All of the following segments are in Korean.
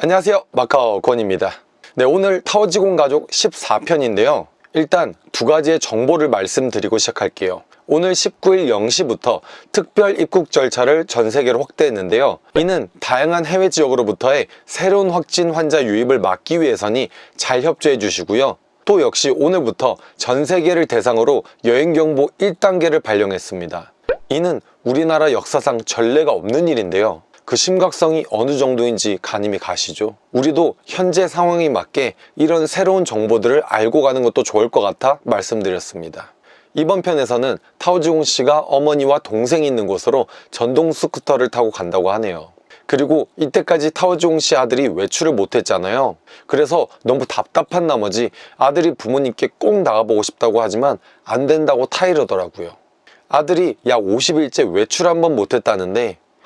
안녕하세요. 마카오 권입니다. 네 오늘 타워지공 가족 14편인데요. 일단 두 가지의 정보를 말씀드리고 시작할게요. 오늘 19일 0시부터 특별 입국 절차를 전 세계로 확대했는데요. 이는 다양한 해외 지역으로부터의 새로운 확진 환자 유입을 막기 위해서니 잘 협조해 주시고요. 또 역시 오늘부터 전 세계를 대상으로 여행경보 1단계를 발령했습니다. 이는 우리나라 역사상 전례가 없는 일인데요 그 심각성이 어느 정도인지 가늠이 가시죠. 우리도 현재 상황에 맞게 이런 새로운 정보들을 알고 가는 것도 좋을 것 같아 말씀드렸습니다. 이번 편에서는 타오지공 씨가 어머니와 동생이 있는 곳으로 전동 스쿠터를 타고 간다고 하네요. 그리고 이때까지 타오지공 씨 아들이 외출을 못했잖아요. 그래서 너무 답답한 나머지 아들이 부모님께 꼭 나가보고 싶다고 하지만 안 된다고 타이르더라고요. 아들이 약 50일째 외출 한번 못했다는데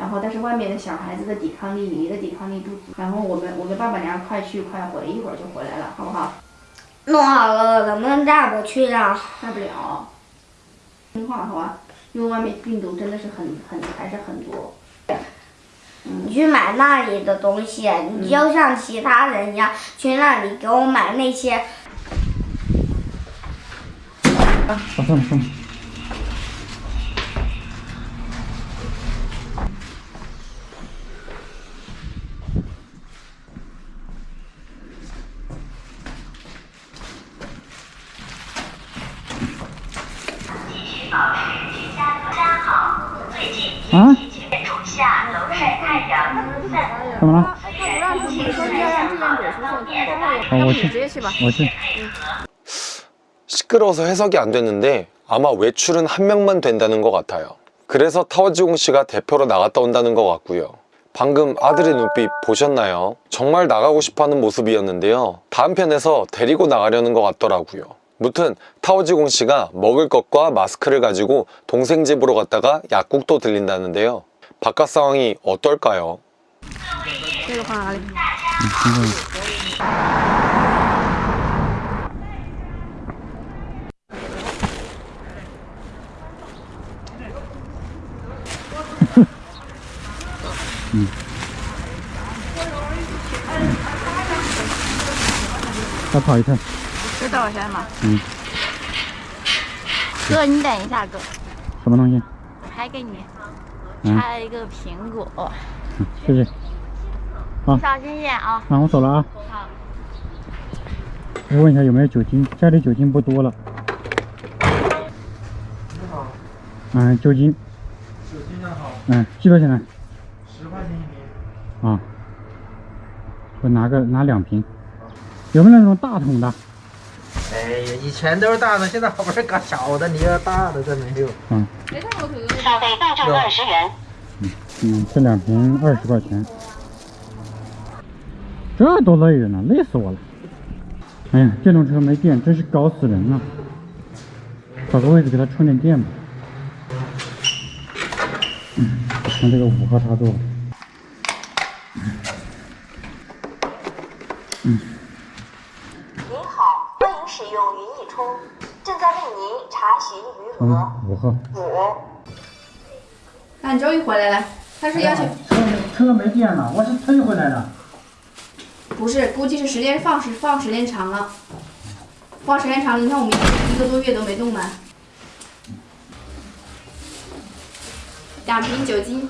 然后但是外面的小孩子的抵抗力，你的抵抗力不足。然后我们我们爸爸娘快去快回，一会儿就回来了，好不好？弄好了，能不能带我去啊？带不了，听话好吧？因为外面病毒真的是很很还是很多。你去买那里的东西，你就像其他人一样去那里给我买那些。啊，送了送了。啊？怎么了？啊，我去，我去。 시끄러워서 해석이 안 됐는데 아마 외출은 한 명만 된다는 것 같아요. 그래서 타워지공 씨가 대표로 나갔다 온다는 것 같고요. 방금 아들의 눈빛 보셨나요? 정말 나가고 싶어하는 모습이었는데요. 다음 편에서 데리고 나가려는 것 같더라고요. 무튼 타오지공 씨가 먹을 것과 마스크를 가지고 동생 집으로 갔다가 약국도 들린다는데요 바깥 상황이 어떨까요? 음. 다 봐야 돼. 再跑一趟。这多少钱嘛？哥，你等一下，哥，什么东西？还给你嗯插了一个苹果，嗯，谢谢。小心点啊！那我走了啊。好。我问一下有没有酒精？家里酒精不多了。嗯，酒精。酒精的好，嗯，几多钱呢？十块钱一瓶。啊。我拿个拿两瓶。有没有那种大桶的？以前都是大的，现在好不容易搞小的，你要大的这没有。嗯消费到账二十元。嗯嗯，这两瓶二十块钱。这多累人呢，累死我了。哎呀，电动车没电，真是搞死人了。找个位置给它充点电吧。嗯，看这个五号插座。您好，欢迎使用云易充，正在为您查询余额。嗯，五号。五。那你终于回来了。他是要求车没车没电了，我是退回来的。不是，估计是时间放时放时间长了，放时间长了，你看我们一个多月都没动呢。两瓶酒精，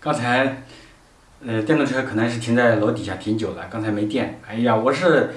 刚才，呃，电动车可能是停在楼底下挺久了，刚才没电。哎呀，我是，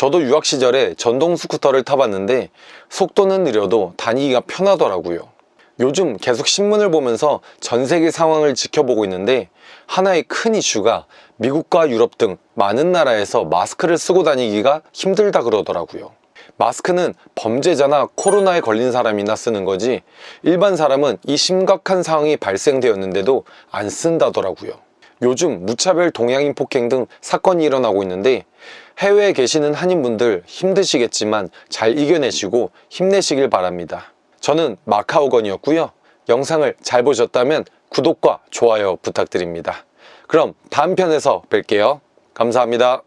저도 유학 시절에 전동 스쿠터를 타봤는데 속도는 느려도 다니기가 편하더라고요. 요즘 계속 신문을 보면서 전 세계 상황을 지켜보고 있는데 하나의 큰 이슈가 미국과 유럽 등 많은 나라에서 마스크를 쓰고 다니기가 힘들다 그러더라고요. 마스크는 범죄자나 코로나에 걸린 사람이나 쓰는 거지 일반 사람은 이 심각한 상황이 발생되었는데도 안 쓴다더라고요. 요즘 무차별 동양인 폭행 등 사건이 일어나고 있는데 해외에 계시는 한인분들 힘드시겠지만 잘 이겨내시고 힘내시길 바랍니다. 저는 마카오건이었고요. 영상을 잘 보셨다면 구독과 좋아요 부탁드립니다. 그럼 다음 편에서 뵐게요. 감사합니다.